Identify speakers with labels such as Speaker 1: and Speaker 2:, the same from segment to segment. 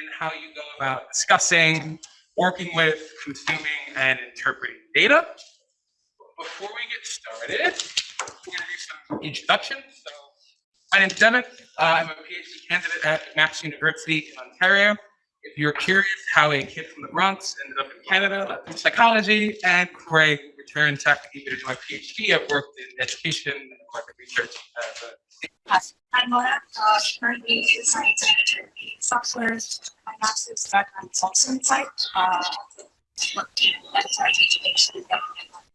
Speaker 1: in how you go about discussing, working with, consuming, and interpreting data. Before we get started, we're going to do some introductions. So, my name's Devin. Uh, I'm a PhD candidate at Mass University in Ontario. If you're curious how a kid from the Bronx ended up in Canada, in psychology, and Craig returned to academia to do my PhD, I've worked in education and market research as a
Speaker 2: Yes, I'm Mona, uh, currently a science manager in softwares. My master's background is also in psych. Uh, education.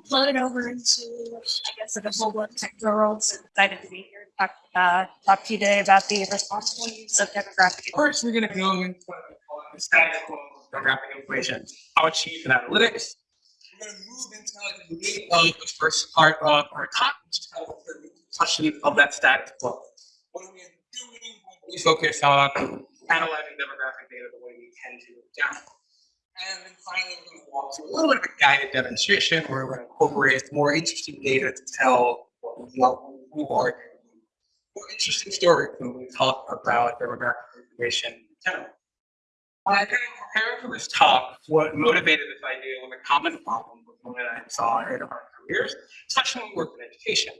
Speaker 2: Floated over into, I guess, like a full blood tech world. So excited to be here to talk, uh, talk to you today about the responsible use of demographic.
Speaker 1: First, we're going to go into what we call the statistical demographic equation, how achieved in analytics. We're going to move into the first part of our talk, which is kind of that status quo. What are we doing when we focus on analyzing demographic data the way we tend to now? And then finally, we're to walk through a little bit of a guided demonstration where we're going to incorporate more interesting data to tell what are more interesting stories when we talk about demographic information in general. When I kind of prepared for this talk, what motivated this idea was a common problem with one that I saw in our careers, especially we worked in education,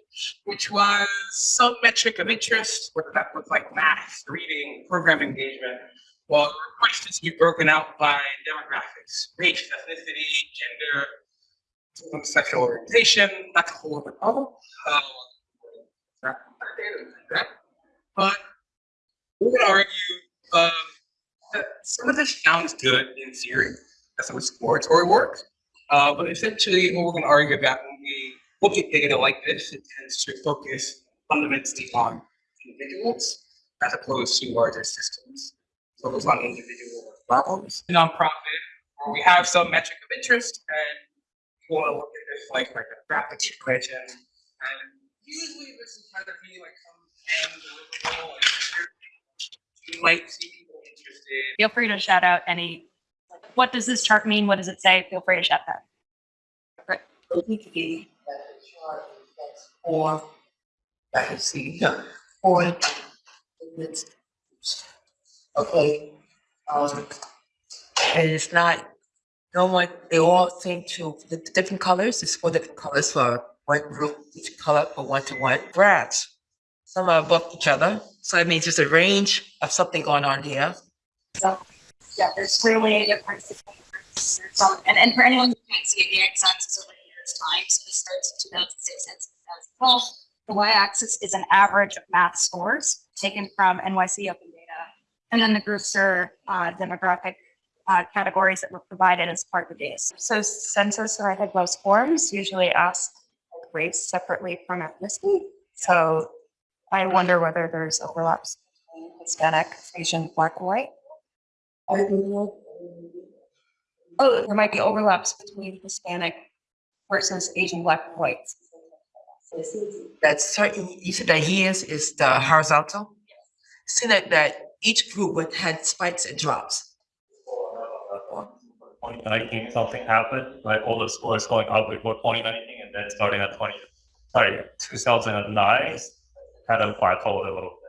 Speaker 1: which was some metric of interest, whether that was like math, reading, program engagement, well, requested to be broken out by demographics, race, ethnicity, gender, sexual orientation, that's a whole other problem. Uh, but we would argue um, that some of this sounds good in theory, that's how it sports or it works. Uh, but essentially, what we're going to argue about when we look at data like this, it tends to focus fundamentally on individuals as opposed to larger systems. Focus on individual problems. Nonprofit, where we have some metric of interest, and we want to look at this like like a graphic equation. And usually, this is kind of be like some analytical, like, you might see people interested
Speaker 2: Feel free to shout out any, what does this chart mean? What does it say? Feel free to shout that.
Speaker 3: Is for, I can see, it's, okay, um, and it's not, no one, they all seem to, the different colors is for different colors for one group, each color for one to one. Some are above each other, so it means there's a range of something going on here.
Speaker 2: Yeah, there's clearly a difference. between And, and for anyone who can't see it, the x-axis over here is time, so this starts in 2006 and 2012. The y-axis is an average of math scores taken from NYC Open Data. And then the groups are uh, demographic uh, categories that were provided as part of the data. So census or I think most forms usually ask race separately from ethnicity. So I wonder whether there's overlaps between Hispanic, Asian, black, white. Oh, there might be overlaps between Hispanic versus Asian, black, and white.
Speaker 3: That certain, you said that years is the horizontal? See that, that each group would had spikes and drops.
Speaker 4: 2019 something happened, like all the scores going up before 2019 and then starting at 20, sorry, 2009 kind of plateaued a little bit.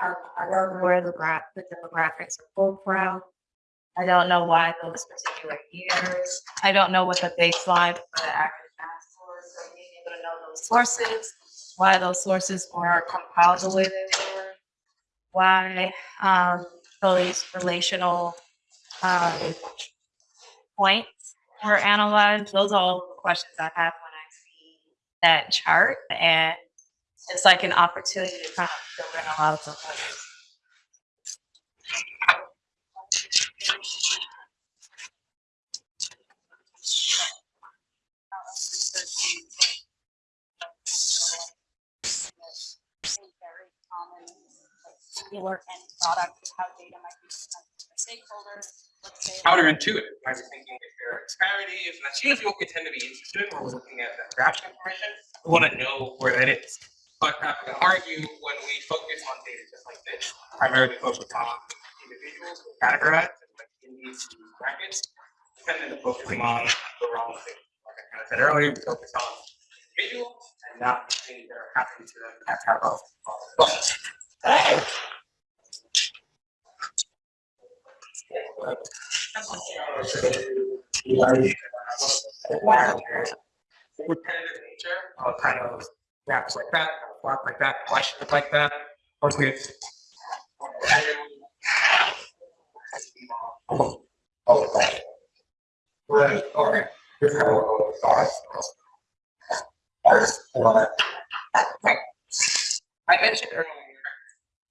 Speaker 2: I don't know where the the demographics are pulled from. I don't know why those particular years. I don't know what the baseline for the active math source, or being able to know those sources, why those sources are compiled the way they were. Why, um, those relational, um, points were analyzed. Those are all the questions I have when I see that chart and it's like an opportunity to kind of fill in a lot of end product, how data might be presented stakeholders.
Speaker 1: Counterintuitive. I was thinking if there are disparities, and that's usually what we tend to be interested in we're looking at that graph information. We want to know where that is. But going to argue when we focus on data just like this, primarily focus on individuals categorized like in these brackets, tend to focusing on the wrong thing. Like I kind of said earlier, we focus on individuals and not the things that are happening to them at our level. But Repetitive nature of kind of graphs like that, plot like that, questions like that, or with. Oh. I mentioned earlier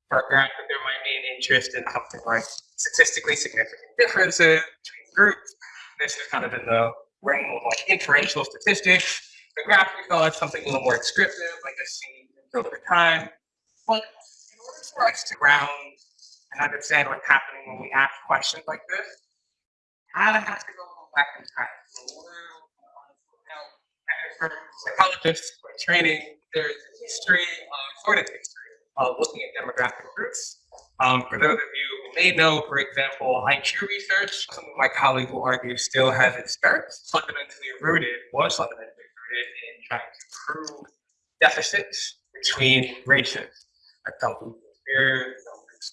Speaker 1: for grant that there might be an interest in something like statistically significant differences between groups. This is kind of in the realm of like inferential statistics. The graph we something a little more descriptive, like a scene over time. But in order for us to ground and understand what's happening when we ask questions like this, I have to go back in time. Now, as a psychologist by training, there's a history, uh, sort of history, of looking at demographic groups. Um, for those of you who may know, for example, IQ research, some of my colleagues will argue still has its merits, fundamentally rooted, was fundamentally in trying to prove deficits between races. I felt inferior,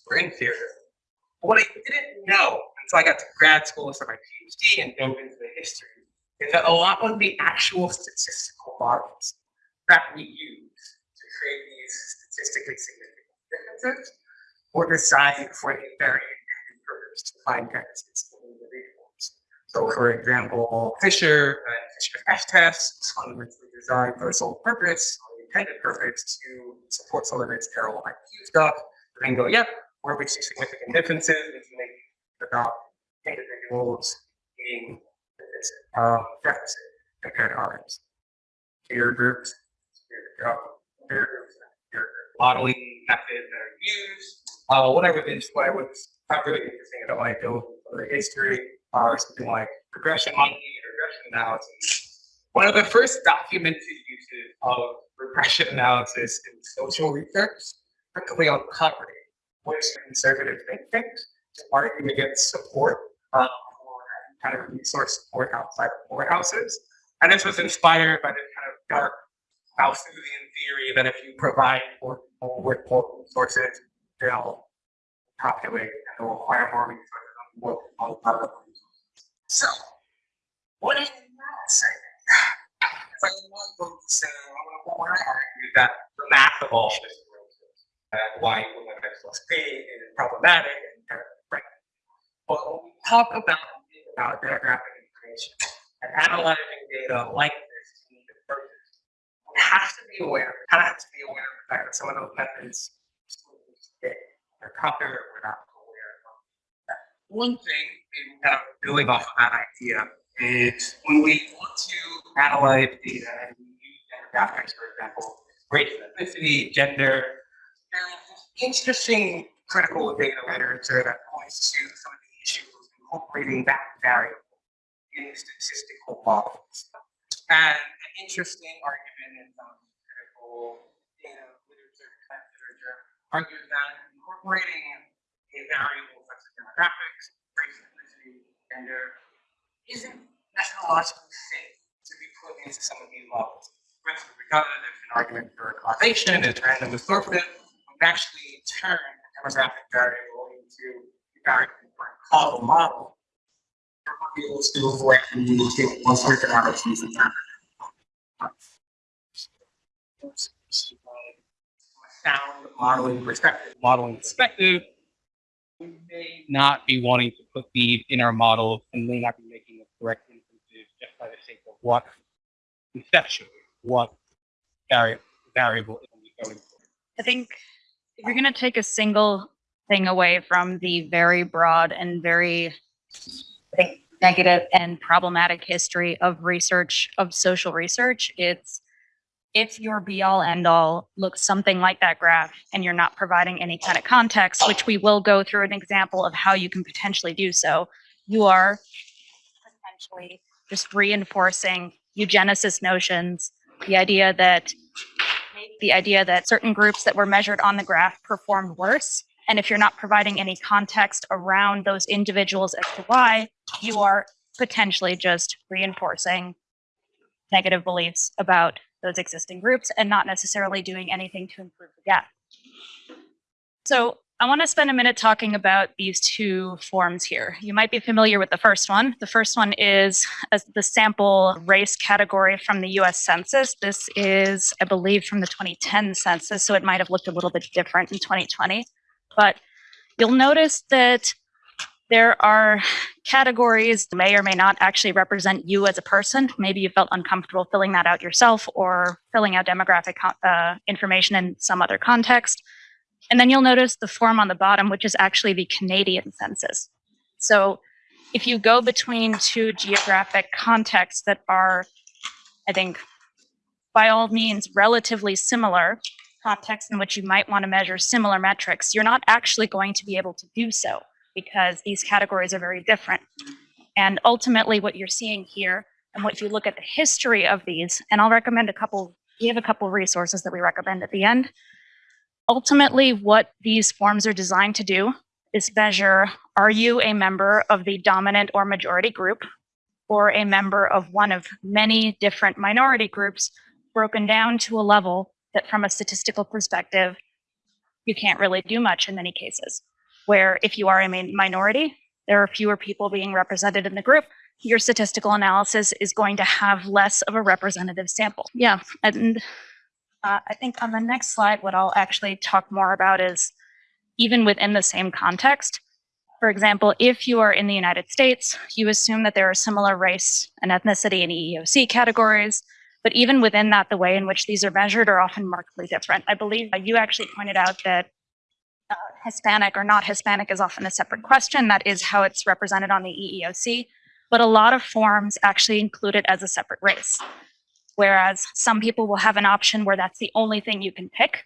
Speaker 1: were inferior. But what I didn't know until I got to grad school and started my PhD and dove into the history is that a lot of the actual statistical models that we use to create these statistically significant differences were designed for a very purpose to find. So, for example, Fisher and Fisher F tests, one which were designed for a sole purpose, the intended purpose to support its error IQ stuff, and then go, yep, where we see significant differences, we can about individuals being uh, deficit compared to ours. Peer groups, peer, uh, groups, peer modeling methods that are used. Uh, what I would what I was found really interesting about my of history are something like regression modeling and regression analysis. One of the first documented uses of regression analysis in social research, particularly on poverty, was conservative thinking to argue against support um, for kind of resource support outside of courthouses. And this was inspired by the kind of dark Malthusian theory that if you provide more people with more resources, they'll populate and they'll acquire more resources on more. So, what that saying? If I want to say, I want to argue that the math of all this and why women plus P is problematic and right. But when we talk about about demographic information and analyzing data like this we have to be aware, kind of have to be aware of the fact that some of those methods are popular, we're not of. One thing, kind of building off that idea, is when we want to analyze data and we use demographics, for example, race ethnicity, gender, interesting critical data literature that points to some of the issues incorporating that variable in statistical models. And an interesting argument in some critical data literature, literature, argues that incorporating a variable demographics, race, ethnicity, gender, isn't methodologically safe to be put into some of these models. For instance, because there's an argument for causation, it's random absorptive, we've actually turn a demographic variable into a variable for a causal model. We're able to avoid the need to take one certain analyses and that. Sound modeling perspective, modeling perspective, we may not be wanting to put these in our models and may not be making the correct inferences just by the sake of what conceptually, what vari- variable is going for.
Speaker 2: I think if you're going to take a single thing away from the very broad and very negative and problematic history of research, of social research, it's if your be all end all looks something like that graph and you're not providing any kind of context, which we will go through an example of how you can potentially do so, you are potentially just reinforcing eugenicist notions, the idea that the idea that certain groups that were measured on the graph performed worse. And if you're not providing any context around those individuals as to why, you are potentially just reinforcing negative beliefs about those existing groups and not necessarily doing anything to improve the gap. So I want to spend a minute talking about these two forms here. You might be familiar with the first one. The first one is as the sample race category from the US Census. This is, I believe, from the 2010 census, so it might have looked a little bit different in 2020. But you'll notice that there are categories that may or may not actually represent you as a person. Maybe you felt uncomfortable filling that out yourself or filling out demographic uh, information in some other context. And then you'll notice the form on the bottom, which is actually the Canadian census. So if you go between two geographic contexts that are, I think, by all means, relatively similar, contexts in which you might want to measure similar metrics, you're not actually going to be able to do so because these categories are very different. And ultimately, what you're seeing here, and what you look at the history of these, and I'll recommend a couple, we have a couple resources that we recommend at the end. Ultimately, what these forms are designed to do is measure are you a member of the dominant or majority group, or a member of one of many different minority groups broken down to a level that, from a statistical perspective, you can't really do much in many cases where if you are a minority, there are fewer people being represented in the group, your statistical analysis is going to have less of a representative sample. Yeah, and uh, I think on the next slide, what I'll actually talk more about is even within the same context. For example, if you are in the United States, you assume that there are similar race and ethnicity and EEOC categories, but even within that, the way in which these are measured are often markedly different. I believe you actually pointed out that uh, Hispanic or not Hispanic is often a separate question. That is how it's represented on the EEOC. But a lot of forms actually include it as a separate race. Whereas some people will have an option where that's the only thing you can pick.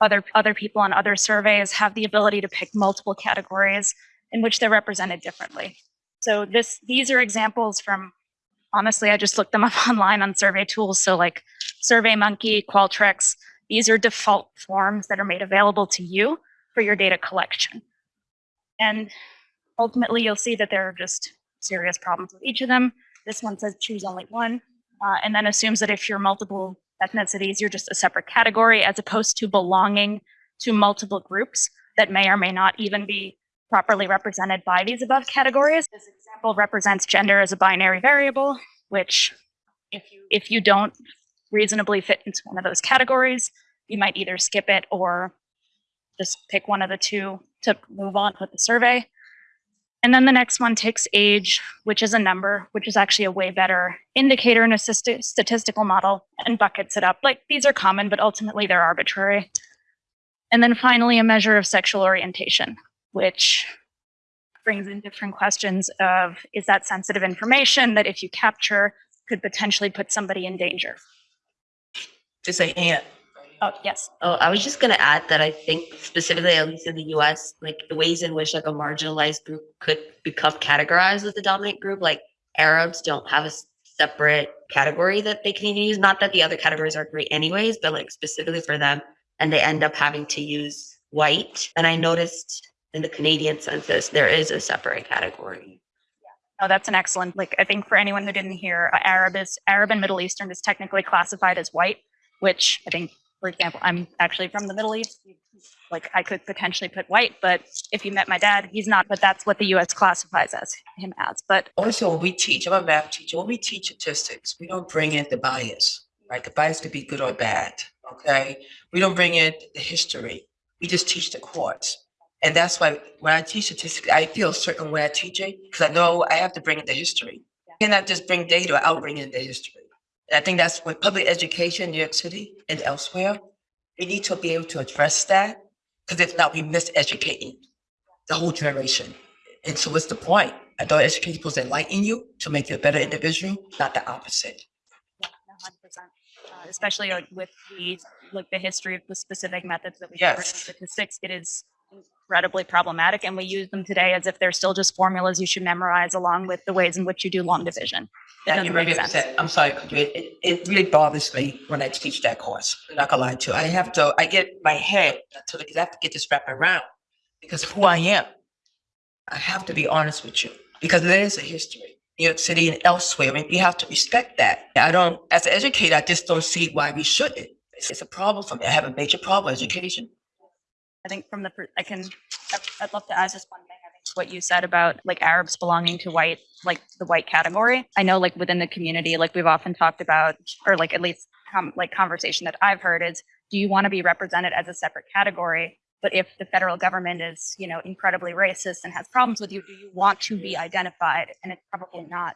Speaker 2: Other, other people on other surveys have the ability to pick multiple categories in which they're represented differently. So this, these are examples from, honestly, I just looked them up online on survey tools. So like SurveyMonkey, Qualtrics, these are default forms that are made available to you for your data collection. And ultimately, you'll see that there are just serious problems with each of them. This one says choose only one, uh, and then assumes that if you're multiple ethnicities, you're just a separate category as opposed to belonging to multiple groups that may or may not even be properly represented by these above categories. This example represents gender as a binary variable, which if you if you don't reasonably fit into one of those categories, you might either skip it or just pick one of the two to move on with the survey. And then the next one takes age, which is a number, which is actually a way better indicator in a statistical model and buckets it up. Like these are common, but ultimately they're arbitrary. And then finally, a measure of sexual orientation, which brings in different questions of is that sensitive information that if you capture could potentially put somebody in danger?
Speaker 3: Just a hand.
Speaker 2: Oh, yes.
Speaker 5: Oh, I was just gonna add that I think specifically, at least in the US, like the ways in which like a marginalized group could become categorized as the dominant group, like Arabs don't have a separate category that they can use. Not that the other categories are great anyways, but like specifically for them, and they end up having to use white. And I noticed in the Canadian census, there is a separate category.
Speaker 2: Oh, that's an excellent, like, I think for anyone who didn't hear, uh, Arab is, Arab and Middle Eastern is technically classified as white, which I think, for example, I'm actually from the Middle East. Like, I could potentially put white, but if you met my dad, he's not, but that's what the US classifies as, him as. But
Speaker 3: Also, when we teach, I'm a math teacher, when we teach statistics, we don't bring in the bias, right? The bias could be good or bad, okay? We don't bring in the history. We just teach the course. And that's why when I teach statistics, I feel a certain way I teach it because I know I have to bring in the history. I cannot just bring data I'll bring in the history. And I think that's what public education in New York City and elsewhere, we need to be able to address that because if not, we miseducating the whole generation. And so what's the point? I thought education to enlighten you to make you a better individual, not the opposite.
Speaker 2: yeah, 100%. Uh, especially with the, like the history of the specific methods that we
Speaker 3: Yes.
Speaker 2: covered in statistics, it is incredibly problematic. And we use them today as if they're still just formulas you should memorize along with the ways in which you do long division.
Speaker 3: That you really upset. I'm sorry, it, it really bothers me when I teach that course. I'm not gonna lie to you. I have to, I get my head to I have to get this wrapped around because who I am. I have to be honest with you because there is a history. New York City and elsewhere, and we have to respect that. I don't, as an educator, I just don't see why we shouldn't. It's, it's a problem for me. I have a major problem with education.
Speaker 2: I think from the, I can I'd- I'd love to add just one thing. I think what you said about like Arabs belonging to white, like the white category. I know like within the community, like we've often talked about, or like at least com- like conversation that I've heard is, do you want to be represented as a separate category? But if the federal government is, you know, incredibly racist and has problems with you, do you want to be identified? And it's probably not.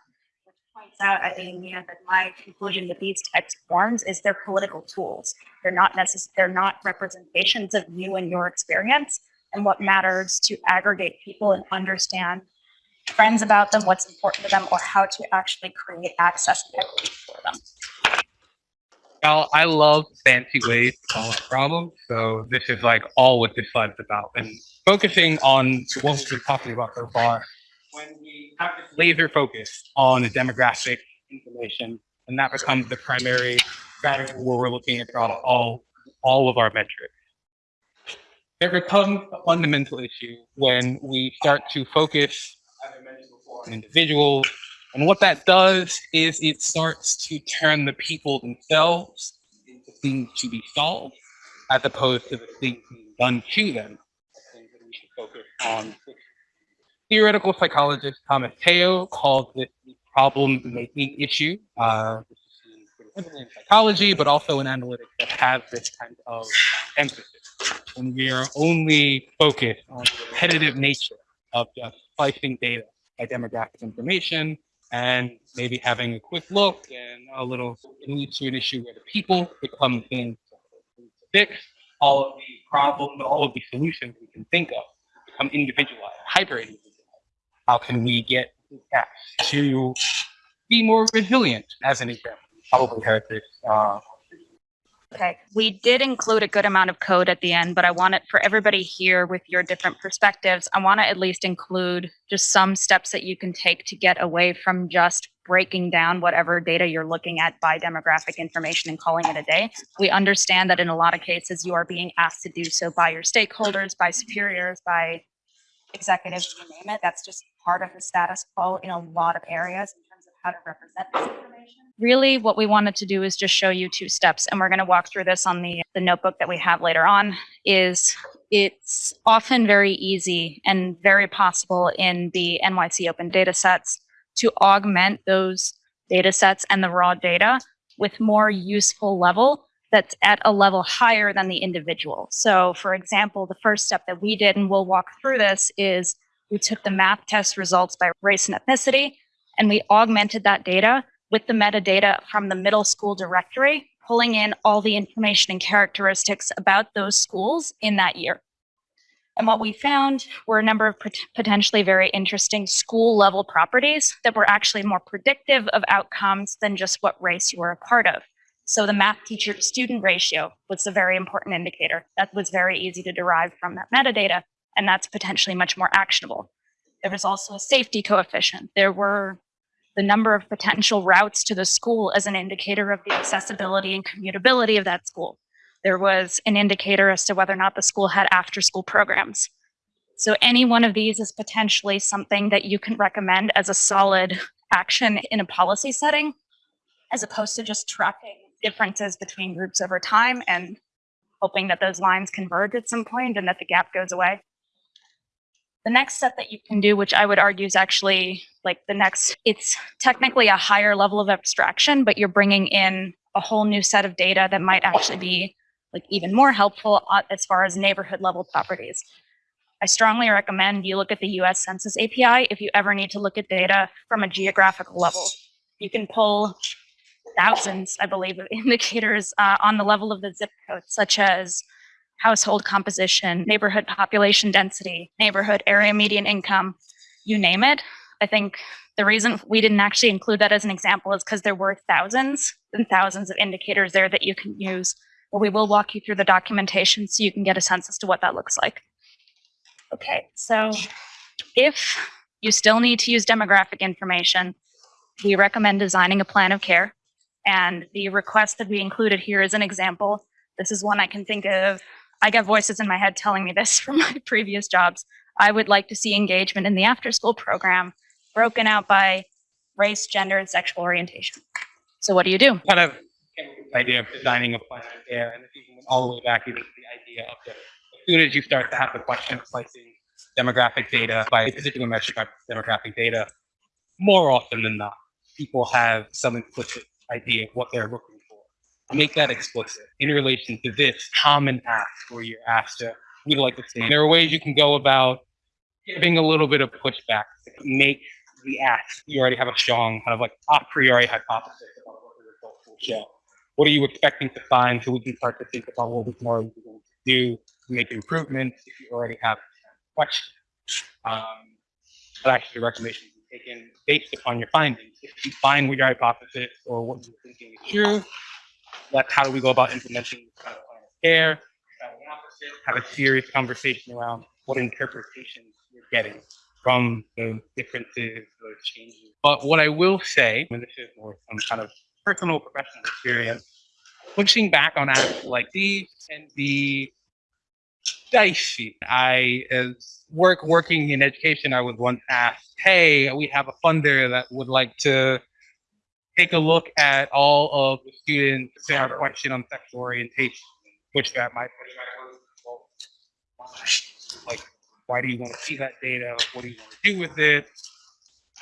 Speaker 2: Points out, I think, Mia, that my conclusion with these of forms is they're political tools. They're not necess- they're not representations of you and your experience and what matters to aggregate people and understand trends about them, what's important to them, or how to actually create access for them.
Speaker 1: Y'all, I love fancy ways to solve problems. So this is like all what this slide is about. And focusing on what we've been talking about so far, when we have this laser focus on the demographic information, and that becomes the primary strategy where we're looking across all all of our metrics. There becomes a fundamental issue when we start to focus, as I mentioned before, on individuals and what that does is it starts to turn the people themselves into things to be solved, as opposed to the things being done to them. I think that we should focus on. Theoretical psychologist Thomas Teo called this the problem-making issue. Uh, in psychology, but also in analytics that have this kind of emphasis. When we are only focused on the repetitive nature of just slicing data by demographic information, and maybe having a quick look and a little it leads to an issue where the people become things to fix all of the problems, all of the solutions we can think of become individualized, hyper individualized. How can we get cats to be more resilient as an example? Probably this uh,
Speaker 2: Okay, we did include a good amount of code at the end, but I want it for everybody here with your different perspectives. I want to at least include just some steps that you can take to get away from just breaking down whatever data you're looking at by demographic information and calling it a day. We understand that in a lot of cases, you are being asked to do so by your stakeholders, by superiors, by executives, you name it. That's just part of the status quo in a lot of areas in terms of how to represent this information. Really, what we wanted to do is just show you two steps, and we're going to walk through this on the, the notebook that we have later on, is it's often very easy and very possible in the NYC open data sets to augment those data sets and the raw data with more useful level that's at a level higher than the individual. So for example, the first step that we did, and we'll walk through this, is we took the math test results by race and ethnicity, and we augmented that data with the metadata from the middle school directory, pulling in all the information and characteristics about those schools in that year. And what we found were a number of pot- potentially very interesting school level properties that were actually more predictive of outcomes than just what race you were a part of. So the math teacher to student ratio was a very important indicator. That was very easy to derive from that metadata, and that's potentially much more actionable. There was also a safety coefficient. There were the number of potential routes to the school as an indicator of the accessibility and commutability of that school. There was an indicator as to whether or not the school had after school programs. So any one of these is potentially something that you can recommend as a solid action in a policy setting, as opposed to just tracking differences between groups over time and hoping that those lines converge at some point and that the gap goes away. The next step that you can do, which I would argue is actually like the next, it's technically a higher level of abstraction, but you're bringing in a whole new set of data that might actually be like even more helpful uh, as far as neighborhood level properties. I strongly recommend you look at the US Census API if you ever need to look at data from a geographical level. You can pull thousands, I believe, of indicators uh, on the level of the zip code, such as household composition, neighborhood population density, neighborhood area median income, you name it. I think the reason we didn't actually include that as an example is because there were thousands and thousands of indicators there that you can use. But we will walk you through the documentation so you can get a sense as to what that looks like. Okay, so if you still need to use demographic information, we recommend designing a plan of care. And the request that we included here is an example. This is one I can think of. I get voices in my head telling me this from my previous jobs. I would like to see engagement in the after school program broken out by race, gender, and sexual orientation. So what do you do?
Speaker 1: kind of idea of designing a plan care, and all the way back even to the idea of the, as soon as you start to have the question of slicing demographic data by particular metric demographic data, more often than not, people have some implicit idea of what they're looking for. Make that explicit in relation to this common ask where you're asked to, we'd like to see. There are ways you can go about giving a little bit of pushback to make the ask. You already have a strong kind of like a priori hypothesis about what the results will show. What are you expecting to find so we can start to think about what we can do to make improvements if you already have questions. Um, but actually the recommendation is taken based upon your findings. If you find what your hypothesis or what you're thinking is true, that's how do we go about implementing this kind of plan of care. Have an opposite, Have a serious conversation around what interpretations you're getting from the differences, those changes. But what I will say, and this is more some kind of personal professional experience, pushing back on acts like these can be dicey. I, work working in education, I was once asked, "Hey, we have a funder that would like to take a look at all of the students say our question on sexual orientation." Which that might like, why do you want to see that data? What do you want to do with it?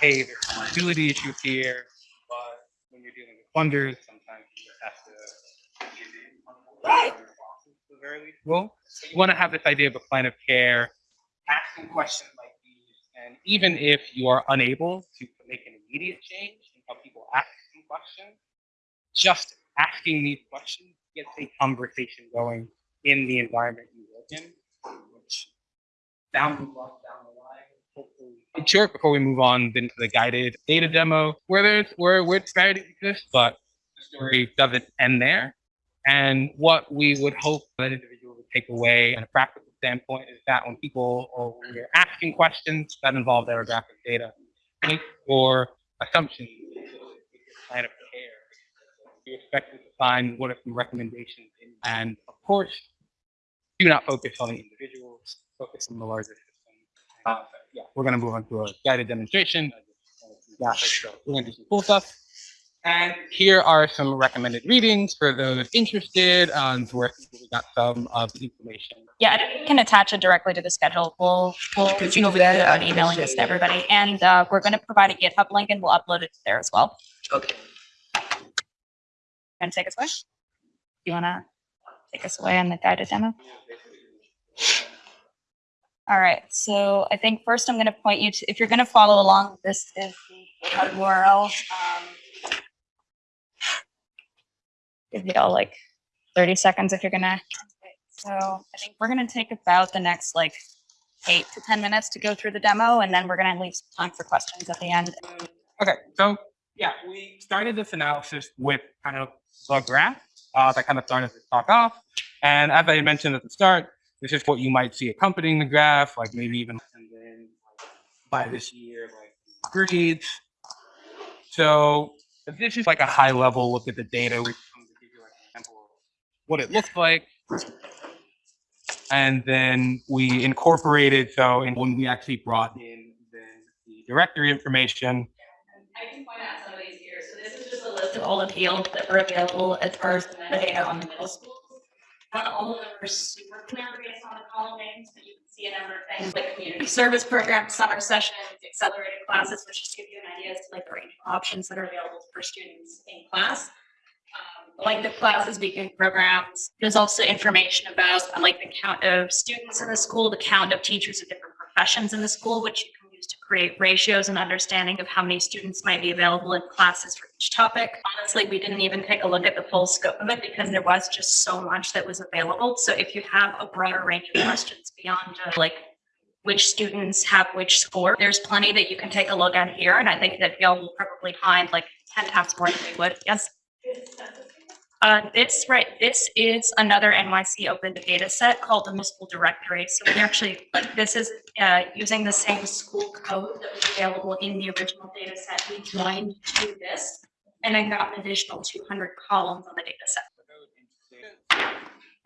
Speaker 1: Hey, there's a liability issue here, but when you're dealing with funders, sometimes you just have to give in on what very least. Well, you want to have this idea of a plan of care, asking questions like these, and even if you are unable to make an immediate change in how people ask questions, just asking these questions gets a conversation going in the environment you work in, which down the line, down the line, hopefully. Short, before we move on then to the guided data demo, where there's where where disparities exist, but the story doesn't end there. And what we would hope that individual would take away in a practical standpoint is that when people or when you're asking questions that involve demographic data, make your assumptions plan of care. You expect to find what are some recommendations and of course, do not focus on the individuals, focus on the larger system. Uh, yeah, we're gonna move on to a guided demonstration. Yeah, We're gonna do some cool stuff. And here are some recommended readings for those interested. Um, where we got some of the information.
Speaker 2: Yeah, I can attach it directly to the schedule. We'll, we'll
Speaker 3: Could you
Speaker 2: go
Speaker 3: do that?
Speaker 2: about emailing this to everybody. And, uh, we're gonna provide a GitHub link and we'll upload it there as well.
Speaker 3: Okay.
Speaker 2: And take us away? You wanna take us away on the guided demo? All right, so I think first I'm gonna point you to, if you're gonna follow along, this is the GitHub URL. Um, Give you all like thirty seconds if you're gonna. So I think we're gonna take about the next like eight to ten minutes to go through the demo, and then we're gonna leave some time for questions at the end.
Speaker 1: Okay, so yeah, we started this analysis with kind of the graph uh, that kind of started to talk off. And as I mentioned at the start, this is what you might see accompanying the graph, like maybe even then by this year, like grades. So this is like a high level look at the data. We come to give you like an example of what it looks like. And then we incorporated, so and when we actually brought in the directory information,
Speaker 2: I can point out some of these here. So this is just a list of all the fields that were available as far as the metadata on the middle schools. Not all of them are super clear based on the column names, but you can see a number of things like community service programs, summer sessions, accelerated classes, which just give you an idea as to like the range of options that are available for students in class. Like the classes, weekend programs, there's also information about uh, like the count of students in the school, the count of teachers of different professions in the school, which you can use to create ratios and understanding of how many students might be available in classes for each topic. Honestly, we didn't even take a look at the full scope of it because there was just so much that was available. So if you have a broader range of questions beyond just like which students have which score, there's plenty that you can take a look at here. And I think that y'all will probably find like ten times more than we would. Yes? Uh, this, right, this is another NYC open data set called the municipal directory. So we actually, this is, uh, using the same school code that was available in the original data set. We joined to this and then got an additional two hundred columns on the data set.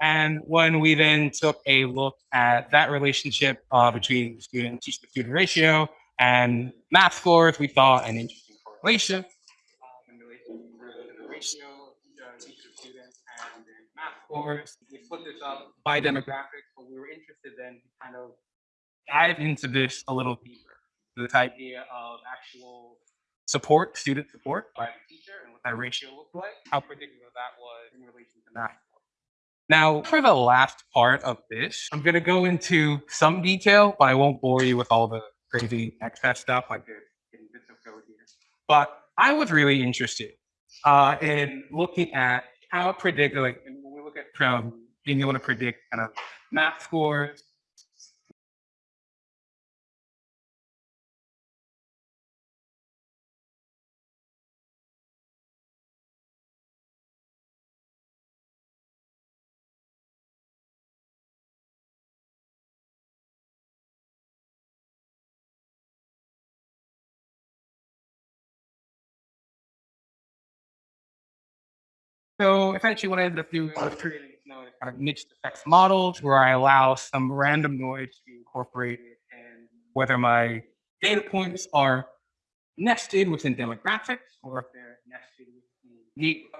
Speaker 1: And when we then took a look at that relationship uh, between student teacher student ratio and math scores, we saw an interesting correlation. um, in relation to the ratio, uh, teacher to student and math. We split this up by demographics, but we were interested then to kind of dive into this a little deeper. This idea of actual support, student support by the teacher, and what that ratio looked like, how predictive that was in relation to math. Now, for the last part of this, I'm going to go into some detail, but I won't bore you with all the crazy excess stuff like this here. But I was really interested uh, in looking at how it predicted, like at um, being able to predict kind of math scores, So essentially what I ended up doing was creating know, kind of mixed effects models where I allow some random noise to be incorporated and whether my data points are nested within demographics or if they're nested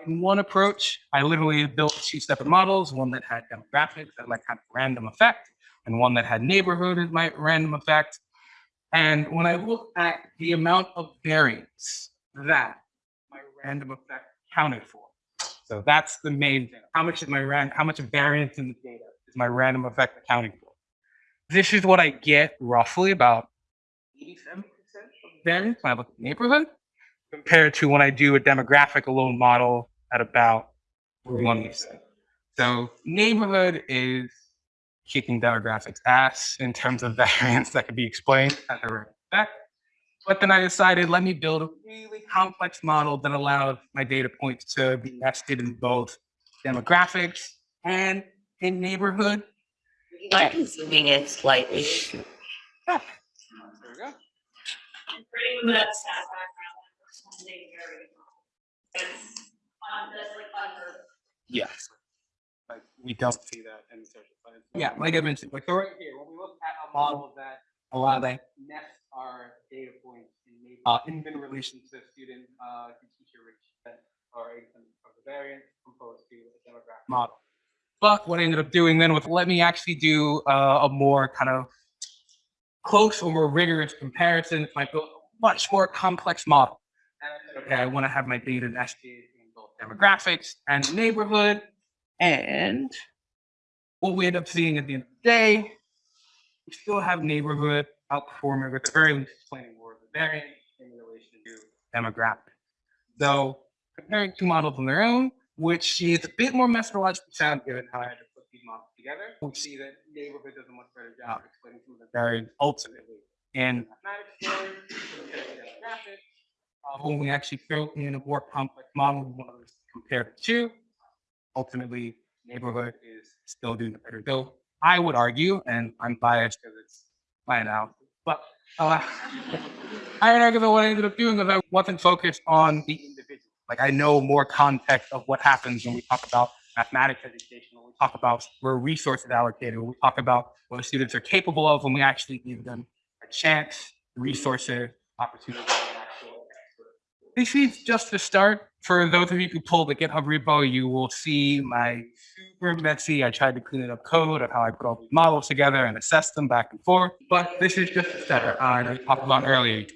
Speaker 1: in one approach, I literally built two separate models, one that had demographics that like kind of random effect and one that had neighborhood as my random effect. And when I look at the amount of variance that my random effect counted for, so that's the main thing. How much is my? How much variance in the data is my random effect accounting for? This is what I get roughly about 87% of variance when I look at the neighborhood, compared to when I do a demographic alone model at about 41%. So neighborhood is kicking demographics ass in terms of variance that could be explained as a random effect. But then I decided, let me build a really complex model that allows my data points to be nested in both demographics and in neighborhood.
Speaker 5: Like zooming in slightly.
Speaker 1: There we go.
Speaker 2: And pretty much that background, that's very. It's, that's like under.
Speaker 1: Yes. Like we don't see that in social science. Yeah, like I mentioned, like so right here, when we look at a model that allow that nest our data points in maybe uh, in, in relation to student uh, to teacher ratio that are of the variance composed to a demographic model. But what I ended up doing then was let me actually do uh, a more kind of close or more rigorous comparison. So I built a much more complex model. And okay, I want to have my data nested in both demographics and neighborhood. And what we end up seeing at the end of the day, we still have neighborhood outperforming, or at the very least, explaining more of the variance in relation to demographic. So comparing two models on their own, which is a bit more methodologically sound given how I had to put these models together, we see that neighborhood does a much better job explaining some of the variance ultimately in mathematics to. Uh, when we actually throw in a more complex model, we want to compare two. Ultimately, neighborhood is still doing the better. Though I would argue, and I'm biased because it's my analysis, but uh, I argue that what I ended up doing because I wasn't focused on the individual. Like I know more context of what happens when we talk about mathematics education, when we talk about where resources are allocated, when we talk about what students are capable of, when we actually give them a chance, resources, opportunity. And actual expert. This is just the start. For those of you who pull the GitHub repo, you will see my super messy. I tried to clean it up code of how I put all these models together and assess them back and forth. But this is just the start. Uh, I talked about earlier,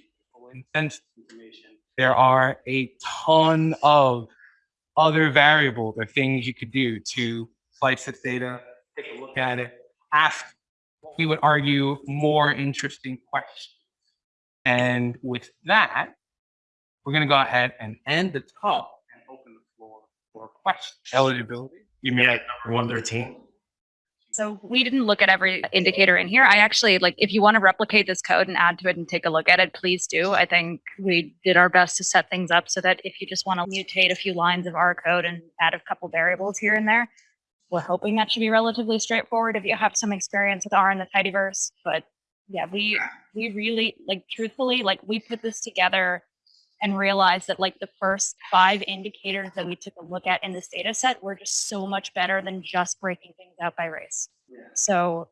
Speaker 1: information. There are a ton of other variables or things you could do to slice this data, take a look at it, ask what we would argue more interesting questions. And with that, we're going to go ahead and end the talk and open the floor for questions. Eligibility.
Speaker 4: You mean like number one thirteen?
Speaker 2: So we didn't look at every indicator in here. I actually like if you want to replicate this code and add to it and take a look at it, please do. I think we did our best to set things up so that if you just want to mutate a few lines of our code and add a couple variables here and there, we're hoping that should be relatively straightforward if you have some experience with R and the tidyverse. But yeah, we we really like truthfully like we put this together and realized that like the first five indicators that we took a look at in this data set were just so much better than just breaking things out by race. So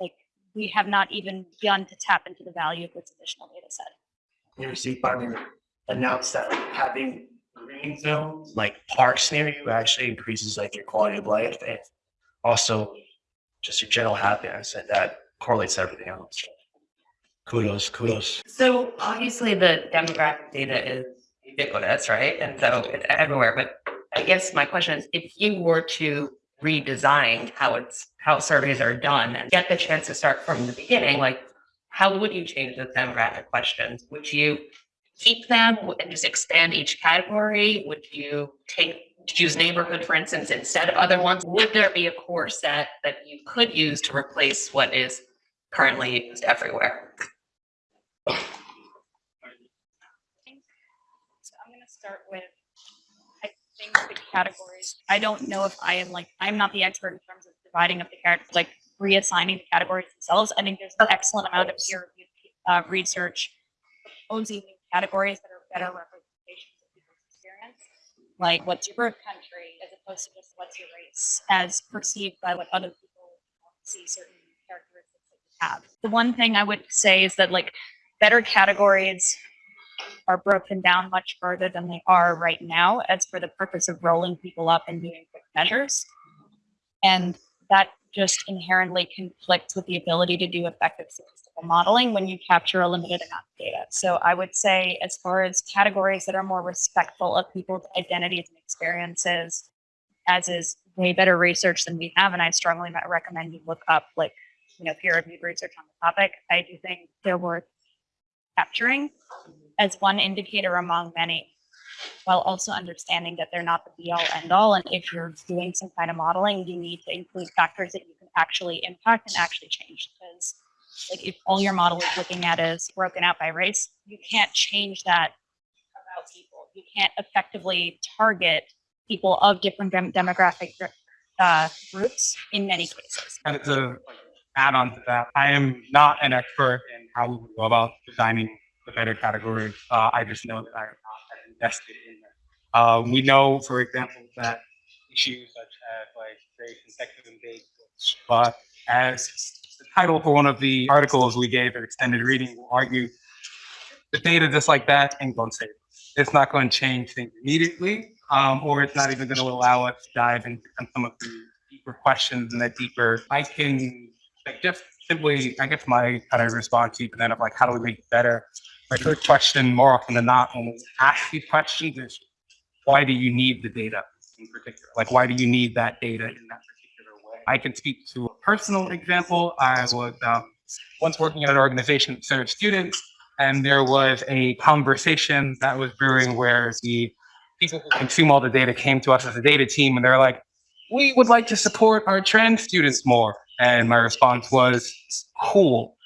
Speaker 2: like we have not even begun to tap into the value of this additional data set.
Speaker 6: you see finally announced that like having green zones, like parks near you actually increases like your quality of life and also just your general happiness and that correlates to everything else. Kudos, kudos.
Speaker 5: So obviously the demographic data is ubiquitous, right? And so it's everywhere. But I guess my question is, if you were to redesign how it's how surveys are done and get the chance to start from the beginning, like how would you change the demographic questions? Would you keep them and just expand each category? Would you take choose neighborhood, for instance, instead of other ones? Would there be a core set that you could use to replace what is currently used everywhere?
Speaker 2: So I'm gonna start with, I think the categories, I don't know if I am like, I'm not the expert in terms of dividing up the characters, like reassigning the categories themselves. I think there's an excellent amount of peer reviewed uh, research new categories that are better representations of people's experience. Like what's your birth country as opposed to just what's your race as perceived by what other people see certain characteristics that you have. The one thing I would say is that like better categories are broken down much further than they are right now as for the purpose of rolling people up and doing quick measures. And that just inherently conflicts with the ability to do effective statistical modeling when you capture a limited amount of data. So I would say as far as categories that are more respectful of people's identities and experiences, as is way better research than we have, and I strongly recommend you look up like, you know, peer-reviewed research on the topic. I do think they're worth capturing as one indicator among many, while also understanding that they're not the be all end all. And if you're doing some kind of modeling, you need to include factors that you can actually impact and actually change. Because like if all your model is looking at is broken out by race, you can't change that about people. You can't effectively target people of different dem- demographic uh, groups in many cases.
Speaker 1: And to add on to that, I am not an expert in how we go about designing the better category. Uh, I just know that I am not invested in them. Uh, we know, for example, that issues such as like race and sexism date, but as the title for one of the articles we gave at extended reading will argue, the data just like that ain't gonna save us. It's not going to change things immediately, um, or it's not even going to allow us to dive into some of the deeper questions and that deeper. I can like just simply, I guess my kind of response to then of like, how do we make it better? My first question, more often than not, when we ask these questions, is why do you need the data in particular? Like, why do you need that data in that particular way? I can speak to a personal example. I was um, once working at an organization that served students, and there was a conversation that was brewing where the people who consume all the data came to us as a data team, and they're like, "We would like to support our trans students more." And my response was, "Cool,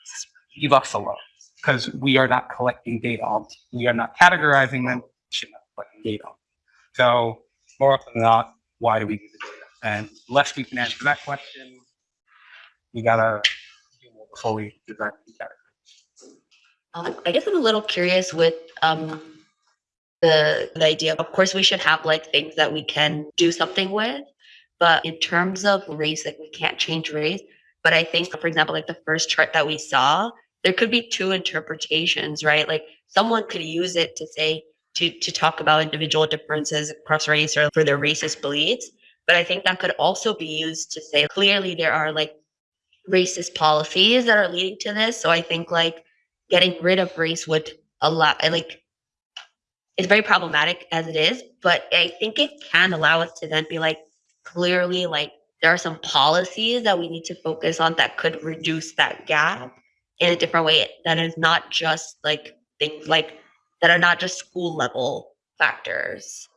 Speaker 1: leave us alone." Because we are not collecting data on. We are not categorizing them. We should not collecting data. So more often than not, why do we do the data? And unless we can answer that question, we gotta do more before we design the category.
Speaker 5: Um, I guess I'm a little curious with um the the idea. Of course, we should have like things that we can do something with, but in terms of race, like we can't change race. But I think, for example, like the first chart that we saw, there could be two interpretations, right? Like someone could use it to say to to talk about individual differences across race or for their racist beliefs. But I think that could also be used to say clearly there are like racist policies that are leading to this. So I think like getting rid of race would allow like it's very problematic as it is, but I think it can allow us to then be like clearly like there are some policies that we need to focus on that could reduce that gap in a different way that is not just like things like that are not just school level factors.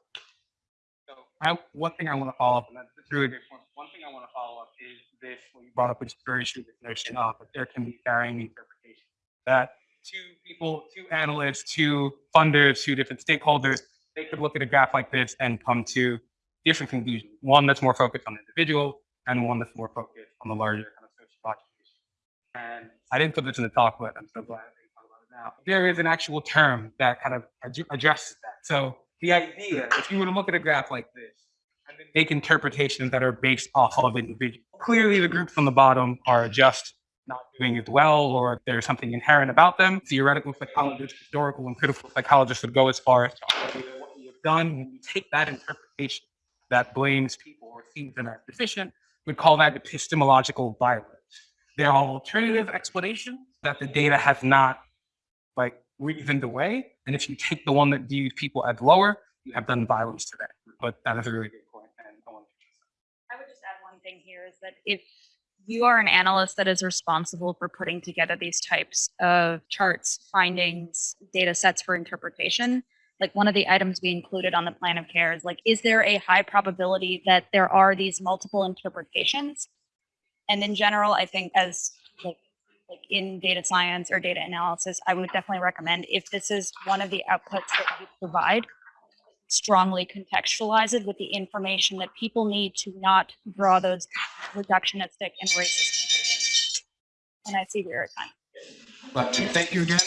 Speaker 1: So I, one thing I want to follow up, and that's a really good point. One thing I want to follow up is this, what you brought up, which is very true, notion of that there can be varying interpretations. That two people, two analysts, two funders, two different stakeholders, they could look at a graph like this and come to different conclusions. One that's more focused on the individual and one that's more focused on the larger kind of sociological issue. And I didn't put this in the talk, but I'm so glad that you talk about it now. There is an actual term that kind of ad- addresses that. So the idea, if you were to look at a graph like this, and then make interpretations that are based off of individuals. Clearly, the groups on the bottom are just not doing as well, or there's something inherent about them. Theoretical psychologists, historical and critical psychologists would go as far as to that what you have done when you take that interpretation that blames people or sees them as deficient, would call that epistemological violence. There are alternative explanations that the data has not like reasoned away. And if you take the one that views people as lower, you have done violence to that. But that is a really good point. And I want to
Speaker 2: I would just add one thing here is that if you are an analyst that is responsible for putting together these types of charts, findings, data sets for interpretation, like one of the items we included on the plan of care is like, is there a high probability that there are these multiple interpretations? And in general, I think as like, like in data science or data analysis, I would definitely recommend if this is one of the outputs that you provide, strongly contextualize it with the information that people need to not draw those reductionistic and racist. And I see we're at time.
Speaker 1: Thank you again.